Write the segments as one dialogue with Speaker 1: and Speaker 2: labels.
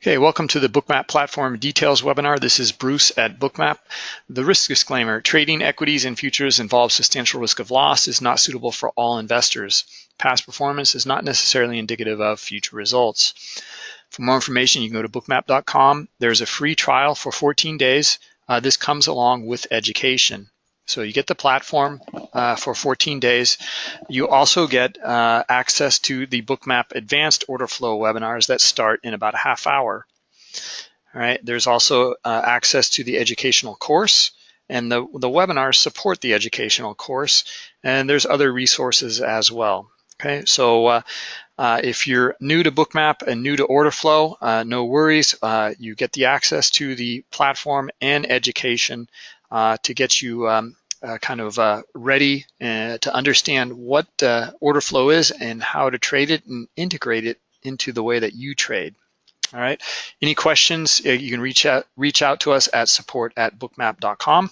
Speaker 1: Okay, welcome to the Bookmap Platform Details webinar. This is Bruce at Bookmap. The risk disclaimer, trading equities and futures involves substantial risk of loss, is not suitable for all investors. Past performance is not necessarily indicative of future results. For more information, you can go to bookmap.com. There's a free trial for 14 days. Uh, this comes along with education. So you get the platform uh, for 14 days. You also get uh, access to the Bookmap Advanced Order Flow webinars that start in about a half hour. All right, there's also uh, access to the educational course and the, the webinars support the educational course and there's other resources as well. Okay, so uh, uh, if you're new to Bookmap and new to order flow, uh, no worries. You get the access to the platform and education to get you um, uh, kind of uh, ready uh, to understand what uh, order flow is and how to trade it and integrate it into the way that you trade. All right. Any questions? Uh, you can reach out reach out to us at support at bookmap.com.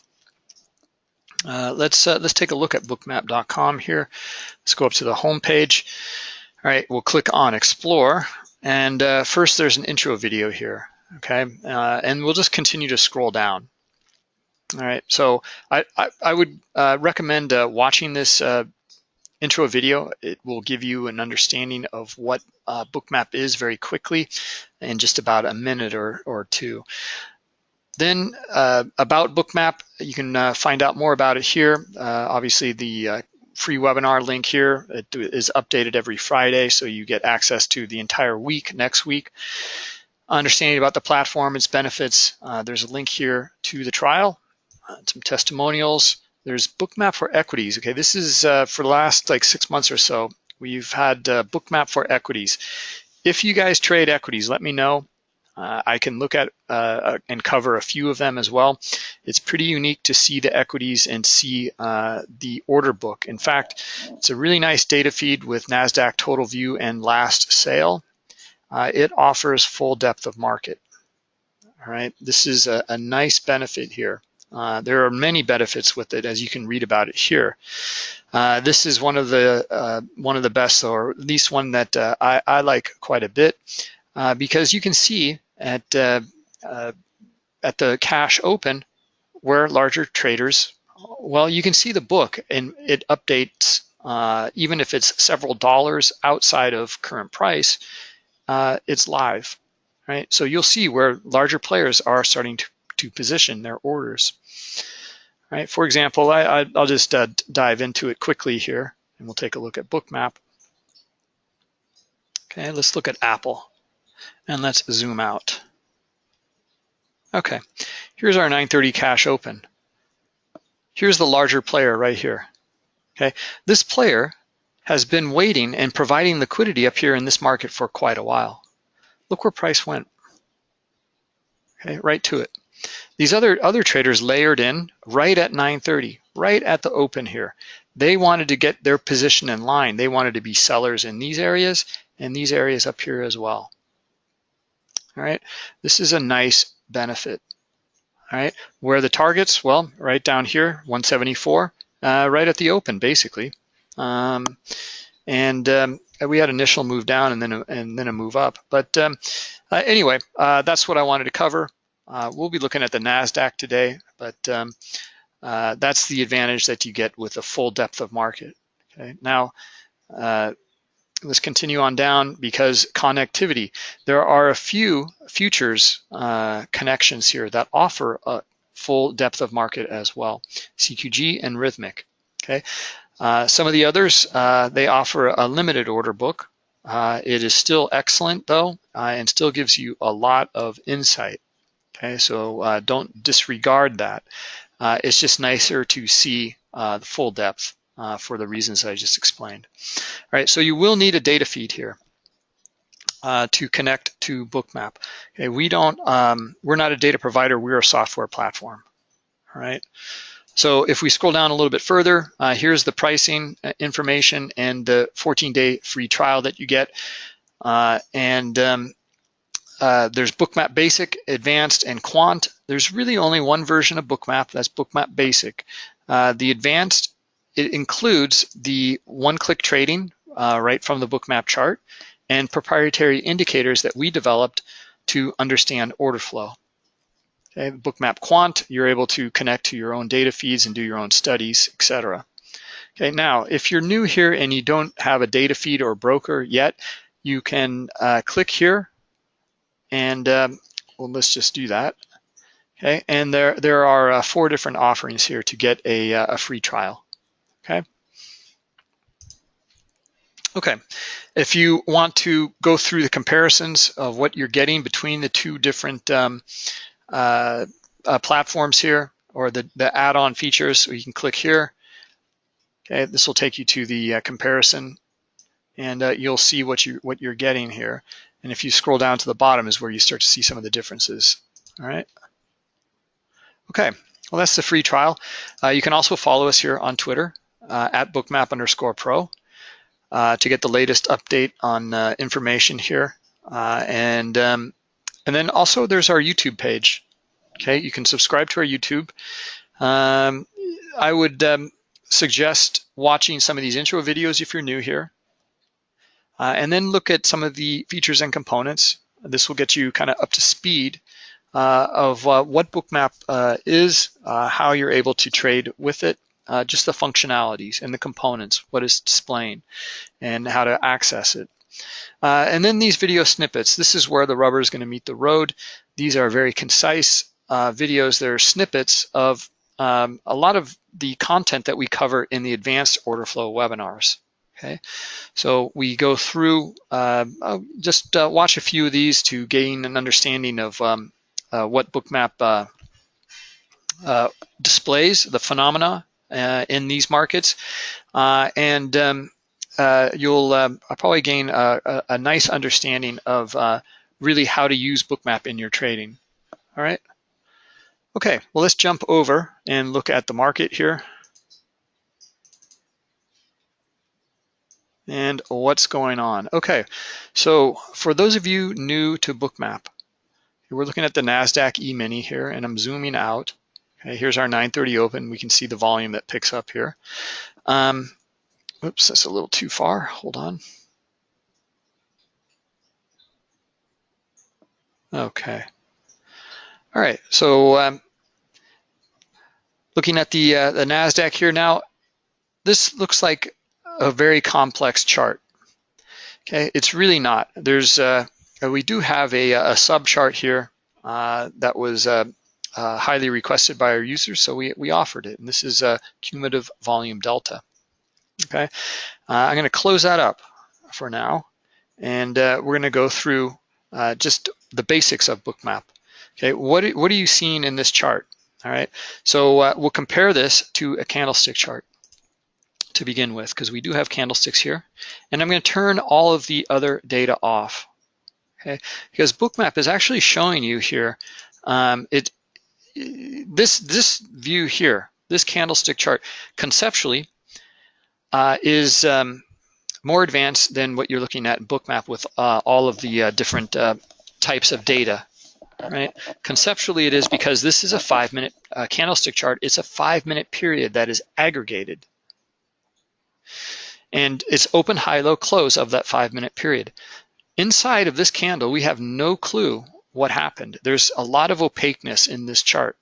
Speaker 1: Uh, let's let's take a look at bookmap.com here. Let's go up to the home page. All right, we'll click on Explore, and first there's an intro video here. Okay, and we'll just continue to scroll down. All right, so I, I, I would uh, recommend uh, watching this uh, intro video. It will give you an understanding of what uh, Bookmap is very quickly in just about a minute or, or two. Then uh, about Bookmap, you can uh, find out more about it here. obviously the free webinar link here it is updated every Friday, so you get access to the entire week next week understanding about the platform, its benefits. Uh, there's a link here to the trial uh, some testimonials. There's Bookmap for equities. Okay, this is uh, for the last like six months or so. We've had uh, Bookmap for equities. If you guys trade equities, let me know. Uh, I can look at uh, and cover a few of them as well. It's pretty unique to see the equities and see uh, the order book. In fact, it's a really nice data feed with NASDAQ total view and last sale. it offers full depth of market. All right, this is a, a nice benefit here. Uh, there are many benefits with it, as you can read about it here. Uh, this is one of the uh, one of the best, or at least one that uh, I, I, like quite a bit, uh, because you can see at at the cash open where larger traders. Well, you can see the book, and it updates even if it's several dollars outside of current price. it's live, right? So you'll see where larger players are starting to to position their orders. Right, for example, I, will just uh, dive into it quickly here and we'll take a look at Bookmap. Okay, let's look at Apple and let's zoom out. Okay, here's our 930 cash open. Here's the larger player right here. Okay, this player has been waiting and providing liquidity up here in this market for quite a while. Look where price went. Okay, right to it. These other, other traders layered in right at 930, right at the open here. They wanted to get their position in line. They wanted to be sellers in these areas and these areas up here as well. All right, this is a nice benefit. All right, where are the targets? Well, right down here, 174, uh, right at the open, basically. Um, and um, we had initial move down and then a, and then a move up. But um, uh, anyway, uh, that's what I wanted to cover. Uh, we'll be looking at the NASDAQ today, but um, uh, that's the advantage that you get with a full depth of market. Okay, now uh, let's continue on down because connectivity. There are a few futures uh, connections here that offer a full depth of market as well, CQG and Rithmic. Okay, uh, some of the others, uh, they offer a limited order book. it is still excellent though, and still gives you a lot of insight. Okay, so uh, don't disregard that. Uh, it's just nicer to see uh, the full depth uh, for the reasons I just explained. All right, so you will need a data feed here uh, to connect to Bookmap. Okay, we don't, um, we're not a data provider, we're a software platform. All right. So if we scroll down a little bit further, uh, here's the pricing information and the 14-day free trial that you get. and um, uh, there's Bookmap Basic, Advanced, and Quant. There's really only one version of Bookmap, that's Bookmap Basic. Uh, the Advanced, it includes the one-click trading uh, right from the Bookmap chart and proprietary indicators that we developed to understand order flow. Okay, Bookmap Quant, you're able to connect to your own data feeds and do your own studies, etc. Okay, now if you're new here and you don't have a data feed or broker yet, you can uh, click here and um, well, let's just do that. Okay, and there, there are uh, four different offerings here to get a, uh, a free trial, okay? Okay, if you want to go through the comparisons of what you're getting between the two different um, uh, uh, platforms here, or the, the add-on features, you can click here. Okay, this will take you to the uh, comparison, and uh, you'll see what you what you're getting here. And if you scroll down to the bottom is where you start to see some of the differences. All right. Okay, well that's the free trial. Uh, you can also follow us here on Twitter uh, at bookmap underscore pro uh, to get the latest update on uh, information here. Uh, and, um, and then also there's our YouTube page. Okay, you can subscribe to our YouTube. Um, I would um, suggest watching some of these intro videos if you're new here. Uh, and then look at some of the features and components. This will get you kind of up to speed uh, of uh, what Bookmap uh, is, uh, how you're able to trade with it, uh, just the functionalities and the components, what is displaying, and how to access it. And then these video snippets. This is where the rubber is going to meet the road. These are very concise videos. They're snippets of um, a lot of the content that we cover in the advanced order flow webinars. Okay, so we go through, uh, just uh, watch a few of these to gain an understanding of um, uh, what Bookmap displays, the phenomena uh, in these markets. Uh, and um, uh, you'll um, probably gain a, a, nice understanding of really how to use Bookmap in your trading. All right. Okay, well, let's jump over and look at the market here. And what's going on? Okay, so for those of you new to Bookmap, we're looking at the NASDAQ E-mini here, and I'm zooming out. Okay, here's our 930 open. We can see the volume that picks up here. Um, oops, that's a little too far. Hold on. Okay. All right, so um, looking at the, uh, the NASDAQ here now, this looks like a very complex chart. Okay, it's really not. There's, uh, we do have a, a sub chart here uh, that was uh, uh, highly requested by our users, so we, we offered it. And this is a cumulative volume delta. Okay, uh, I'm going to close that up for now, and uh, we're going to go through uh, just the basics of Bookmap. Okay, what, what are you seeing in this chart? All right, so uh, we'll compare this to a candlestick chart to begin with, because we do have candlesticks here. And I'm going to turn all of the other data off. Okay, because Bookmap is actually showing you here um, it this this view here, this candlestick chart, conceptually uh, is um, more advanced than what you're looking at in Bookmap with uh, all of the uh, different uh, types of data. Right? Conceptually, it is because this is a five-minute uh, candlestick chart. It's a five-minute period that is aggregated, and it's open, high, low, close of that five-minute period. Inside of this candle, we have no clue what happened. There's a lot of opaqueness in this chart.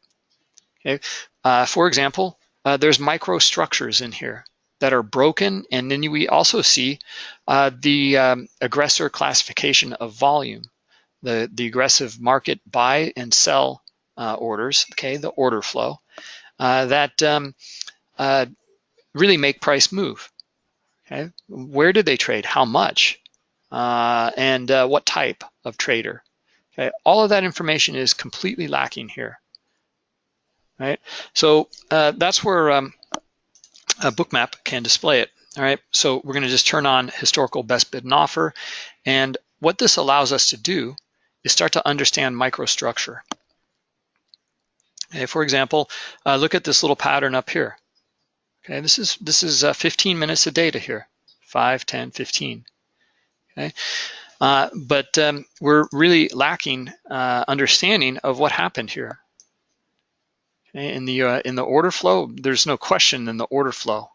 Speaker 1: Okay? Uh, for example, uh, there's microstructures in here that are broken, and then we also see uh, the um, aggressor classification of volume, the, the aggressive market buy and sell uh, orders, okay, the order flow, uh, that um, uh, really make price move. Okay, where did they trade? How much? and what type of trader? Okay, all of that information is completely lacking here. Right, so uh, that's where um, a bookmap can display it. All right, so we're going to just turn on historical best bid and offer, and what this allows us to do is start to understand microstructure. Okay, for example, uh, look at this little pattern up here. Okay, this is this is uh, 15 minutes of data here, 5, 10, 15. Okay, uh, but um, we're really lacking uh, understanding of what happened here. Okay, in the uh, in the order flow, there's no question in the order flow.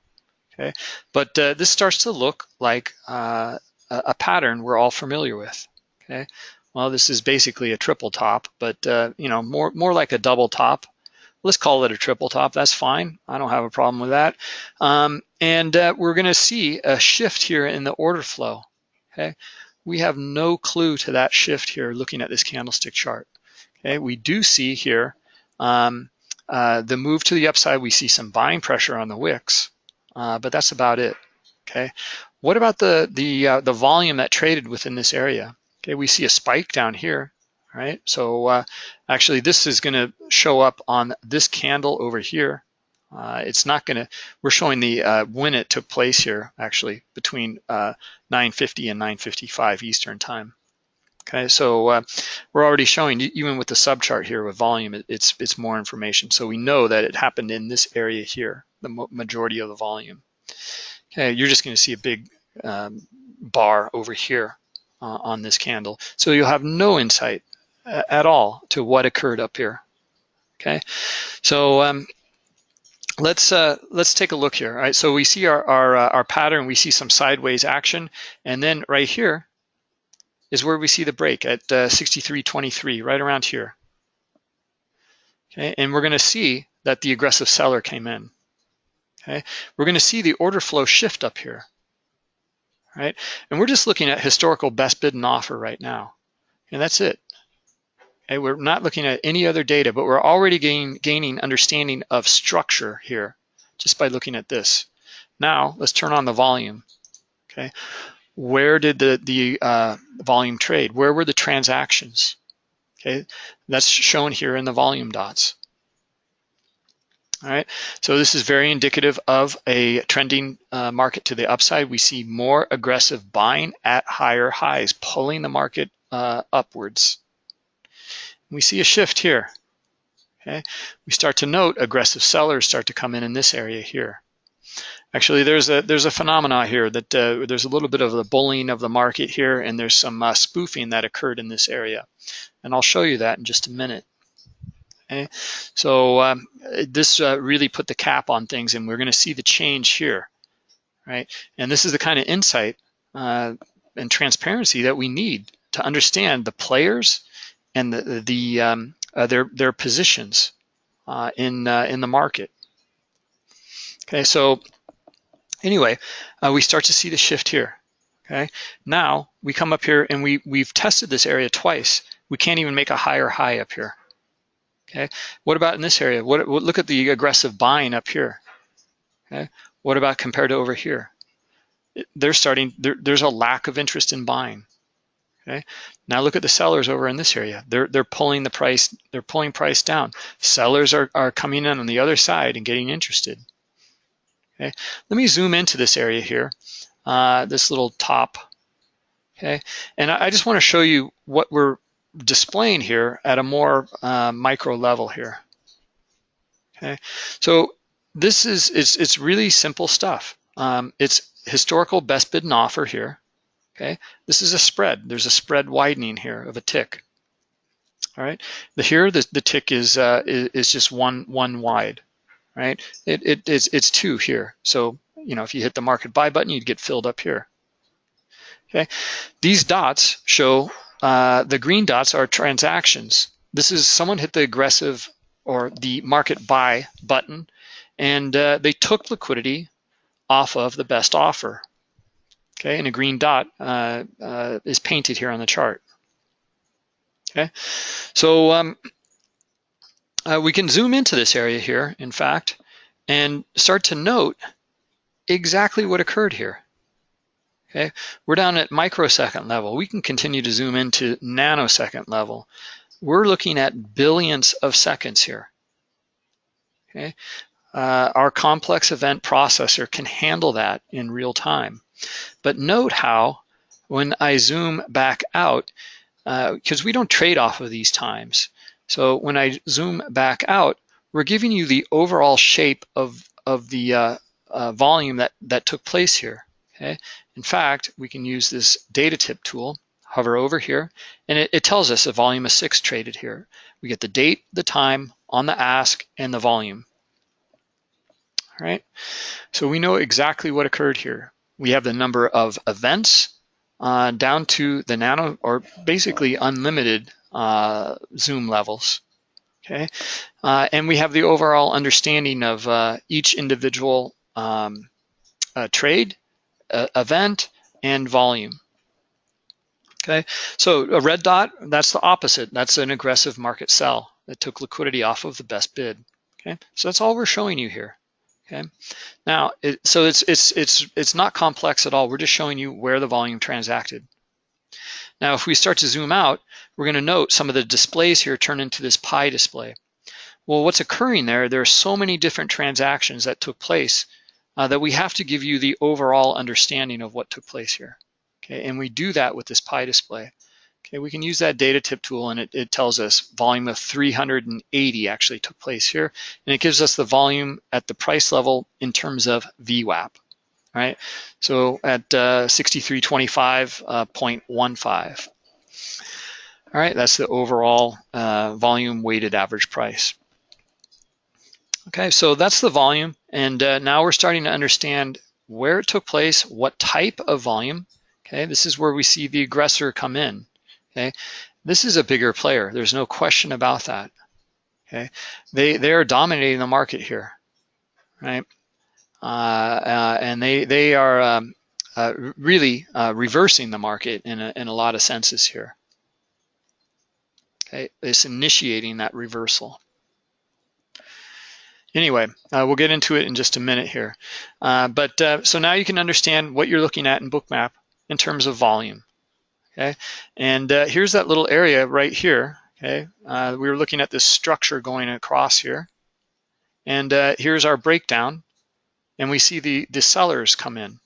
Speaker 1: Okay, but uh, this starts to look like uh, a pattern we're all familiar with. Okay, Well, this is basically a triple top, but you know, more more like a double top. Let's call it a triple top. That's fine. I don't have a problem with that. Um, and uh, we're going to see a shift here in the order flow. Okay, we have no clue to that shift here looking at this candlestick chart. Okay, we do see here um, uh, the move to the upside. We see some buying pressure on the wicks, uh, but that's about it. Okay, what about the the uh, the volume that traded within this area? Okay, we see a spike down here, right? So uh, actually this is gonna show up on this candle over here. Uh, it's not gonna, we're showing the uh, when it took place here, actually, between uh, 9.50 and 9.55 Eastern time. Okay, so uh, we're already showing, even with the subchart here with volume, it, it's, it's more information. So we know that it happened in this area here, the majority of the volume. Okay, you're just gonna see a big um, bar over here uh, on this candle. So you'll have no insight at all to what occurred up here. Okay, so um, let's uh, let's take a look here. All right, so we see our our, uh, our pattern. We see some sideways action, and then right here is where we see the break at uh, 63.23, right around here. Okay, and we're going to see that the aggressive seller came in. Okay, we're going to see the order flow shift up here right? And we're just looking at historical best bid and offer right now. And that's it. Okay, we're not looking at any other data, but we're already gain, gaining understanding of structure here just by looking at this. Now, let's turn on the volume, okay? Where did the, the uh, volume trade? Where were the transactions? Okay, that's shown here in the volume dots. All right, so this is very indicative of a trending uh, market to the upside. We see more aggressive buying at higher highs, pulling the market uh, upwards. We see a shift here. Okay, we start to note aggressive sellers start to come in in this area here. Actually, there's a there's a phenomena here that uh, there's a little bit of the bullying of the market here, and there's some uh, spoofing that occurred in this area, and I'll show you that in just a minute. Okay, so um, this uh, really put the cap on things, and we're going to see the change here, right? And this is the kind of insight uh, and transparency that we need to understand the players and the, the um, uh, their their positions uh, in uh, in the market. Okay, so anyway, uh, we start to see the shift here. Okay, now we come up here and we we've tested this area twice. We can't even make a higher high up here. Okay, what about in this area? What, what, look at the aggressive buying up here. Okay, what about compared to over here? They're starting. There, there's a lack of interest in buying. Okay, now look at the sellers over in this area. They're they're pulling the price. They're pulling price down. Sellers are are coming in on the other side and getting interested. Okay, let me zoom into this area here. Uh, this little top. Okay, and I, I just want to show you what we're displaying here at a more uh, micro level here. Okay, so this is it's it's really simple stuff. Um, it's historical best bid and offer here. Okay, this is a spread. There's a spread widening here of a tick. All right, the here the, the tick is, uh, is is just one one wide. Right, it, it it's it's two here. So you know if you hit the market buy button, you'd get filled up here. Okay, these dots show uh, the green dots are transactions. This is someone hit the aggressive or the market buy button and uh, they took liquidity off of the best offer. Okay, and a green dot uh, uh, is painted here on the chart. Okay, so um, uh, we can zoom into this area here, in fact, and start to note exactly what occurred here. Okay, we're down at microsecond level. We can continue to zoom into nanosecond level. We're looking at billions of seconds here. Okay, uh, our complex event processor can handle that in real time. But note how when I zoom back out, because uh, we don't trade off of these times. So when I zoom back out, we're giving you the overall shape of, of the uh, uh volume that, that took place here. Okay. In fact, we can use this data tip tool, hover over here, and it, it tells us a volume of six traded here. We get the date, the time on the ask, and the volume. All right, so we know exactly what occurred here. We have the number of events uh, down to the nano or basically unlimited uh, zoom levels. Okay, uh, and we have the overall understanding of uh, each individual um, uh, trade, uh, event, and volume. Okay, so a red dot, that's the opposite. That's an aggressive market sell that took liquidity off of the best bid. Okay, so that's all we're showing you here. Okay, now it, so it's it's it's it's not complex at all. We're just showing you where the volume transacted. Now, if we start to zoom out, we're going to note some of the displays here turn into this pie display. Well, what's occurring there? There are so many different transactions that took place uh, that we have to give you the overall understanding of what took place here. Okay, and we do that with this pie display. Okay, we can use that data tip tool and it, it tells us volume of 380 actually took place here. And it gives us the volume at the price level in terms of VWAP, right? So at uh, 6325.15. Uh, All right, that's the overall uh, volume weighted average price. Okay, so that's the volume. And uh, now we're starting to understand where it took place, what type of volume. Okay, this is where we see the aggressor come in. Okay, this is a bigger player. There's no question about that. Okay, they they are dominating the market here, right? Uh, uh, and they they are um, uh, really uh, reversing the market in a, in a lot of senses here. Okay, it's initiating that reversal. Anyway, uh, we'll get into it in just a minute here. Uh, but so now you can understand what you're looking at in Bookmap in terms of volume okay? And uh, here's that little area right here, okay? Uh, we were looking at this structure going across here. And uh, here's our breakdown. And we see the, the sellers come in,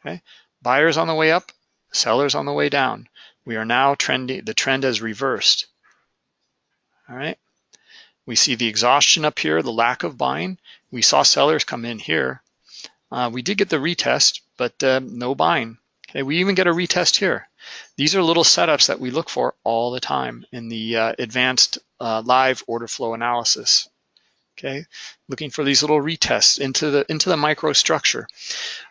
Speaker 1: okay? Buyers on the way up, sellers on the way down. We are now trending, the trend has reversed, all right? We see the exhaustion up here, the lack of buying. We saw sellers come in here. Uh, we did get the retest, but uh, no buying. Okay, we even get a retest here. These are little setups that we look for all the time in the uh, advanced uh, live order flow analysis. Okay, looking for these little retests into the into the microstructure.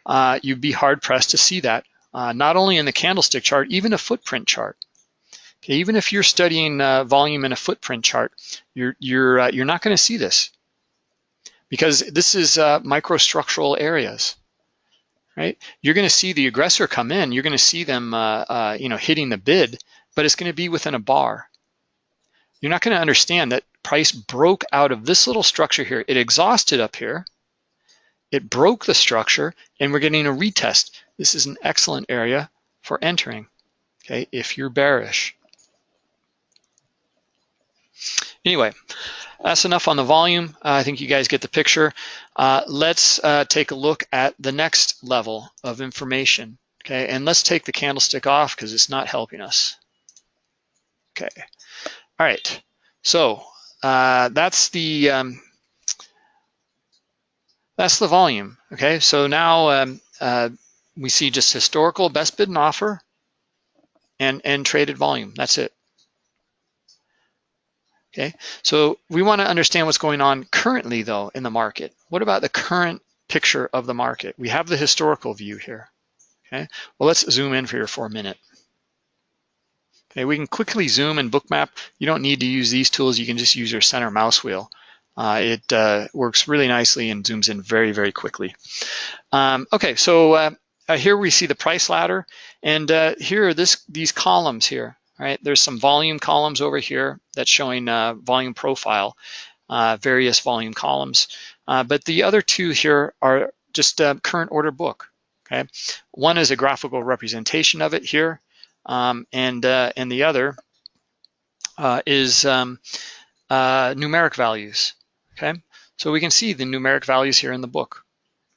Speaker 1: Uh, you'd be hard pressed to see that, uh, not only in the candlestick chart, even a footprint chart. Okay, even if you're studying uh, volume in a footprint chart, you're you're uh, you're not going to see this because this is microstructural areas right? You're going to see the aggressor come in. You're going to see them, uh, uh, you know, hitting the bid, but it's going to be within a bar. You're not going to understand that price broke out of this little structure here. It exhausted up here. It broke the structure, and we're getting a retest. This is an excellent area for entering, okay, if you're bearish. Anyway, that's enough on the volume. Uh, I think you guys get the picture. Uh, let's uh, take a look at the next level of information. Okay, and let's take the candlestick off because it's not helping us. Okay, all right. So uh, that's the um, that's the volume. Okay, so now um, uh, we see just historical best bid and offer and and traded volume. That's it. Okay, so we want to understand what's going on currently though in the market. What about the current picture of the market? We have the historical view here. Okay, well let's zoom in here for a minute. Okay, we can quickly zoom and bookmap. You don't need to use these tools. You can just use your center mouse wheel. Uh, it uh, works really nicely and zooms in very, very quickly. Um, okay, so uh, uh here we see the price ladder, and uh, here are this these columns here right? There's some volume columns over here that's showing uh, volume profile, uh, various volume columns. Uh, but the other two here are just current order book, okay? One is a graphical representation of it here, um, and, uh, and the other uh, is um, uh, numeric values, okay? So we can see the numeric values here in the book.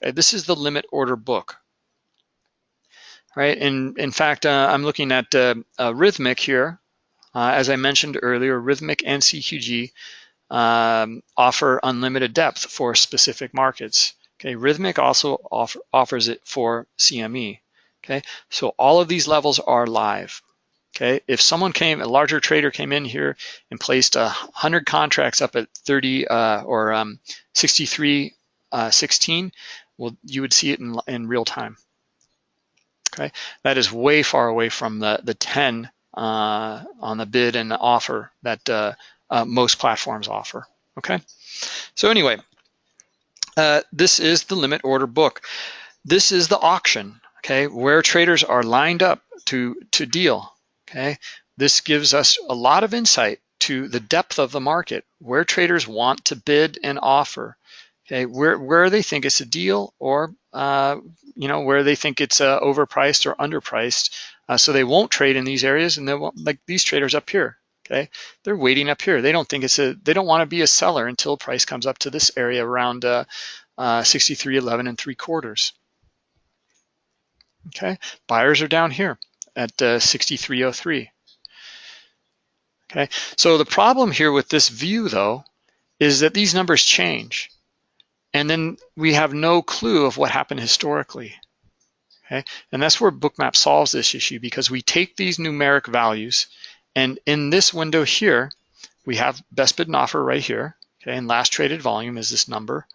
Speaker 1: Okay? This is the limit order book, right? And in fact, uh, I'm looking at uh, uh, Rithmic here. Uh, as I mentioned earlier, Rithmic and CQG um, offer unlimited depth for specific markets. Okay, Rithmic also offer, offers it for CME. Okay, so all of these levels are live. Okay, if someone came, a larger trader came in here and placed a hundred contracts up at 30 uh, or um, 63, uh, 16, well, you would see it in, in real time. Okay, that is way far away from the, the 10 uh, on the bid and offer that uh, uh, most platforms offer, okay? So anyway, uh, this is the limit order book. This is the auction, okay, where traders are lined up to, to deal, okay? This gives us a lot of insight to the depth of the market, where traders want to bid and offer, okay, where, where they think it's a deal or, uh, you know, where they think it's uh, overpriced or underpriced. Uh, so they won't trade in these areas and they won't, like these traders up here, okay? They're waiting up here. They don't think it's a, they don't wanna be a seller until price comes up to this area around uh, uh, 63.11 and three quarters. Okay, buyers are down here at uh, 63.03. Okay, so the problem here with this view though, is that these numbers change. And then we have no clue of what happened historically. Okay, and that's where Bookmap solves this issue because we take these numeric values and in this window here, we have best bid and offer right here. Okay, and last traded volume is this number.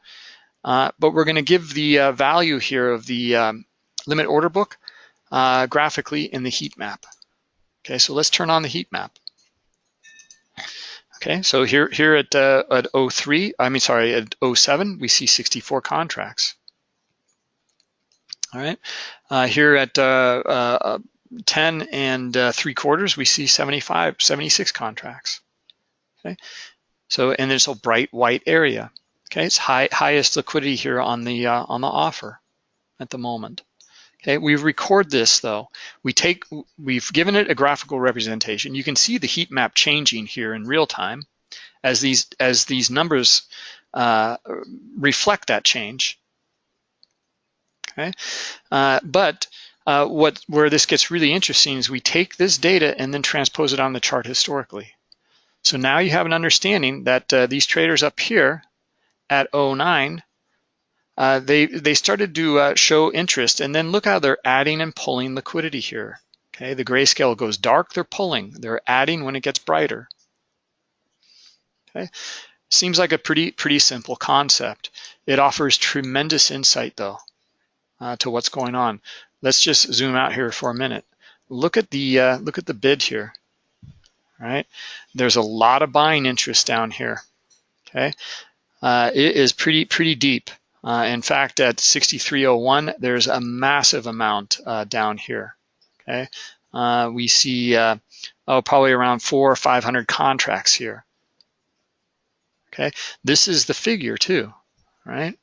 Speaker 1: Uh, but we're gonna give the uh, value here of the um, limit order book uh, graphically in the heat map. Okay, so let's turn on the heat map. Okay, so here here at uh, at 03, I mean sorry, at 07, we see 64 contracts. All right, uh, here at uh, uh 10 and uh, three quarters, we see 75, 76 contracts. Okay, so and there's a bright white area. Okay, it's high highest liquidity here on the uh, on the offer at the moment. Okay, we record this though. We take, we've given it a graphical representation. You can see the heat map changing here in real time as these as these numbers uh, reflect that change. Okay, uh, but uh, what where this gets really interesting is we take this data and then transpose it on the chart historically. So now you have an understanding that uh, these traders up here at 09 uh, they, they started to uh, show interest and then look how they're adding and pulling liquidity here. Okay, the grayscale goes dark, they're pulling. They're adding when it gets brighter. Okay, seems like a pretty, pretty simple concept. It offers tremendous insight though uh, to what's going on. Let's just zoom out here for a minute. Look at the, uh, look at the bid here, right? There's a lot of buying interest down here, okay? Uh, it is pretty, pretty deep. Uh, in fact, at 6301, there's a massive amount uh, down here, okay? Uh, we see, uh, oh, probably around four or 500 contracts here, okay? This is the figure too, right?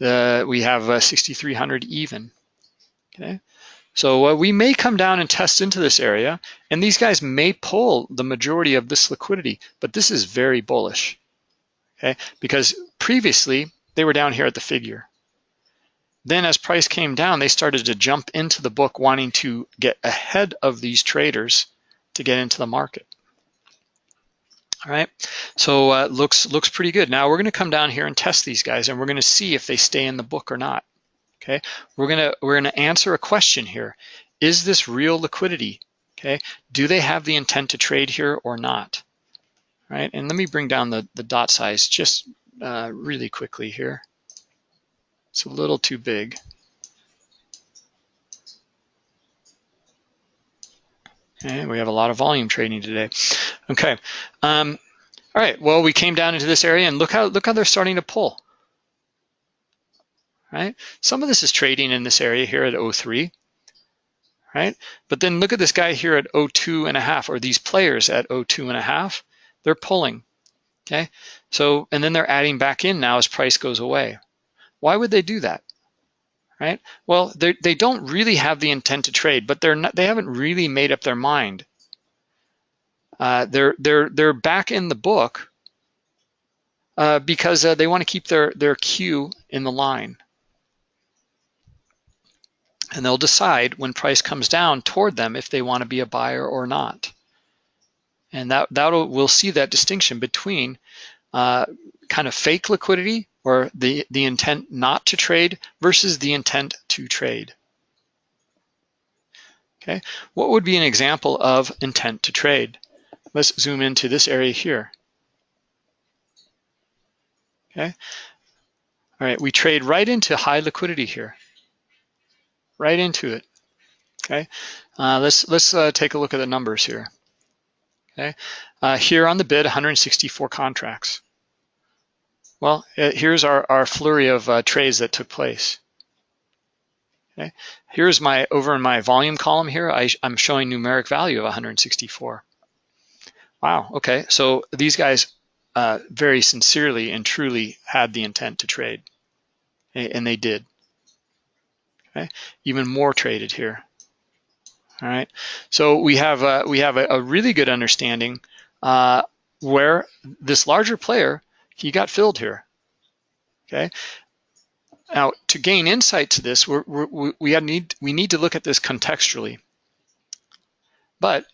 Speaker 1: We have uh, 6,300 even, okay? So uh, we may come down and test into this area, and these guys may pull the majority of this liquidity, but this is very bullish, okay? Because previously, they were down here at the figure. Then as price came down, they started to jump into the book wanting to get ahead of these traders to get into the market. All right, so uh, looks looks pretty good. Now we're gonna come down here and test these guys and we're gonna see if they stay in the book or not. Okay, we're gonna we're gonna answer a question here. Is this real liquidity? Okay, do they have the intent to trade here or not? All right, and let me bring down the, the dot size just uh, really quickly here. It's a little too big. Okay, we have a lot of volume trading today. Okay, um, all right. Well, we came down into this area and look how look how they're starting to pull. Right, some of this is trading in this area here at 03. Right, but then look at this guy here at 02 and a half, or these players at 02 and a half. They're pulling. Okay, so, and then they're adding back in now as price goes away. Why would they do that? Right? Well, they don't really have the intent to trade, but they're not, they haven't really made up their mind. Uh, they're they're they're back in the book uh, because uh, they want to keep their their queue in the line, and they'll decide when price comes down toward them if they want to be a buyer or not. And that that'll we'll see that distinction between uh, kind of fake liquidity or the, the intent not to trade versus the intent to trade. Okay, what would be an example of intent to trade? Let's zoom into this area here. Okay, all right, we trade right into high liquidity here, right into it. Okay, uh, let's let's uh, take a look at the numbers here. Okay, uh, here on the bid, 164 contracts. Well, uh, here's our, our flurry of uh, trades that took place. Okay, here's my over in my volume column here. I, I'm showing numeric value of 164. Wow. Okay, so these guys uh, very sincerely and truly had the intent to trade, and they did. Okay, even more traded here. All right, so we have a, we have a, a really good understanding uh, where this larger player he got filled here. Okay. Now, to gain insight to this, we're, we're, we need we need to look at this contextually. But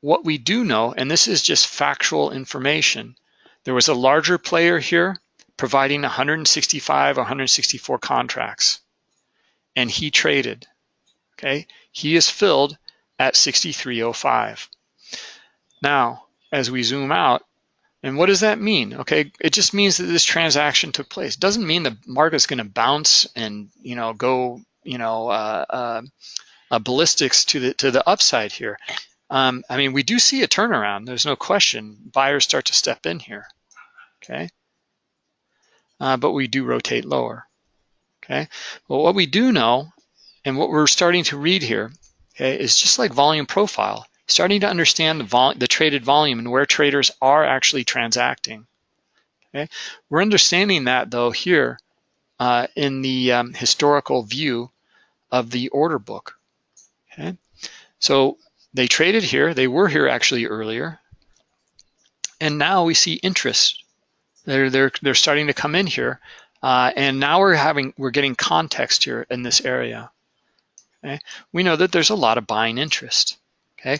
Speaker 1: what we do know, and this is just factual information, there was a larger player here providing 165 or 164 contracts, and he traded. Okay, he is filled at 6305. Now, as we zoom out, and what does that mean? Okay, it just means that this transaction took place. It doesn't mean the market's going to bounce and you know go you know uh, uh, uh, ballistics to the to the upside here. Um, I mean, we do see a turnaround. There's no question. Buyers start to step in here. Okay, uh, but we do rotate lower. Okay, well, what we do know, and what we're starting to read here, okay, is just like volume profile starting to understand the, vol the traded volume and where traders are actually transacting. Okay, we're understanding that though here uh, in the um, historical view of the order book. Okay, so they traded here. They were here actually earlier, and now we see interest. They're they're they're starting to come in here, uh, and now we're having we're getting context here in this area. Okay, we know that there's a lot of buying interest. Okay,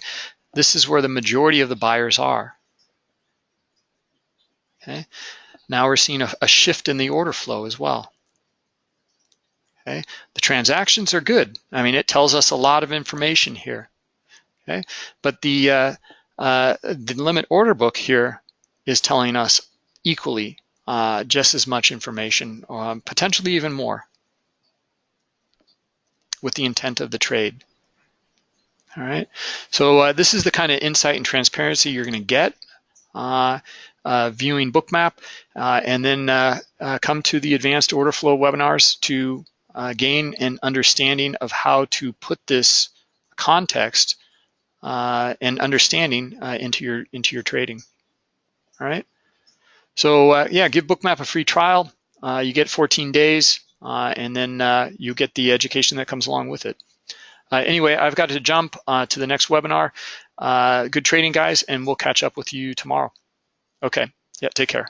Speaker 1: this is where the majority of the buyers are. Okay, now we're seeing a, a shift in the order flow as well. Okay, the transactions are good. I mean, it tells us a lot of information here. Okay, but the uh, uh, the limit order book here is telling us equally uh, just as much information, um, potentially even more, with the intent of the trade. All right, so uh, this is the kind of insight and transparency you're gonna get uh, uh, viewing Bookmap uh, and then uh, uh, come to the advanced order flow webinars to gain an understanding of how to put this context and understanding into your into your trading. All right, so yeah, give Bookmap a free trial. you get 14 days and then you get the education that comes along with it. Uh, anyway, I've got to jump uh, to the next webinar. Uh, good trading, guys, and we'll catch up with you tomorrow. Okay, yeah, take care.